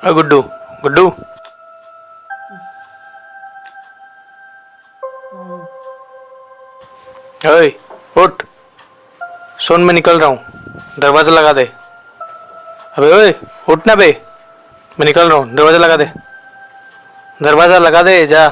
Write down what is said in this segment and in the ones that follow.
अ गुड्डू गुड्डू ओए उठ सोन में निकल रहा हूँ दरवाज़ा लगा दे अबे ओए उठ ना बे मैं निकल रहा हूँ दरवाज़ा लगा दे दरवाज़ा लगा दे जा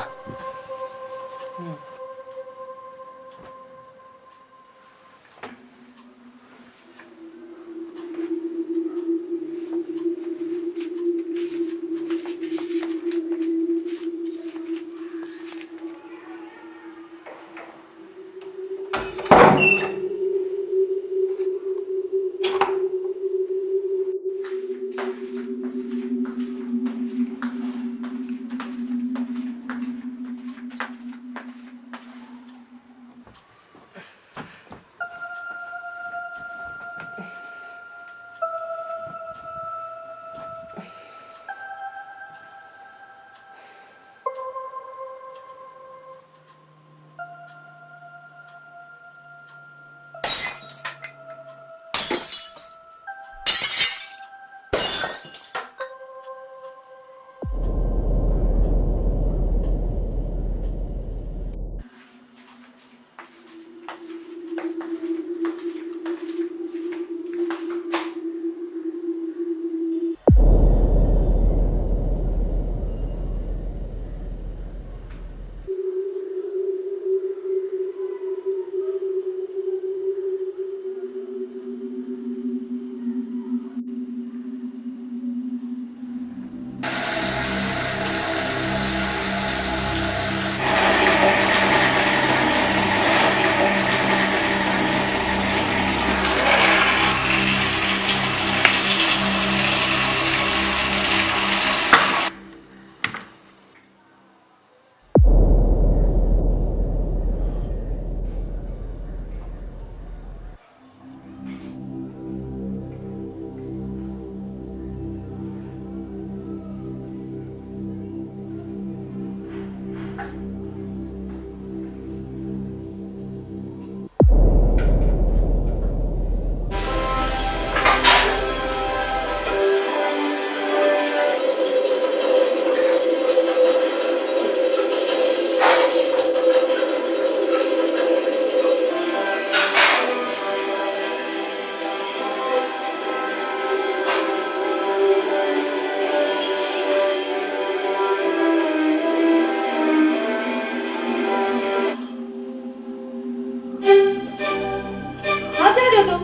कहाँ जा रहे हो तुम?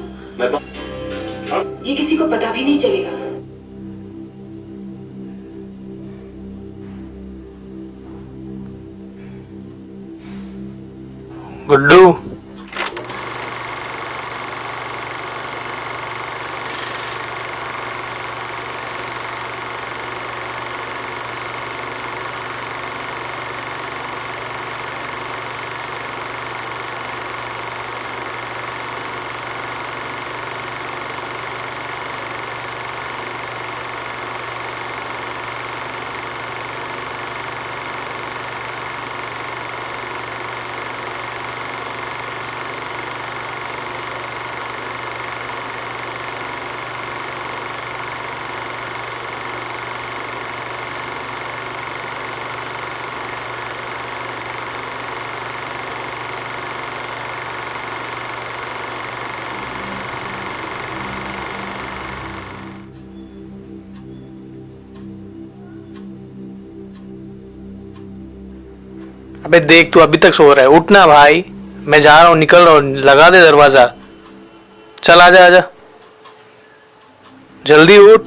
ये किसी को पता भी नहीं चलेगा। गुड्डू। अबे देख, तू अभी तक सो रहा है। उठना भाई। मैं जा रहा हूँ, निकल रहा हूँ। लगा दे दरवाज़ा। चल आ जा आ जा जल्दी उठ।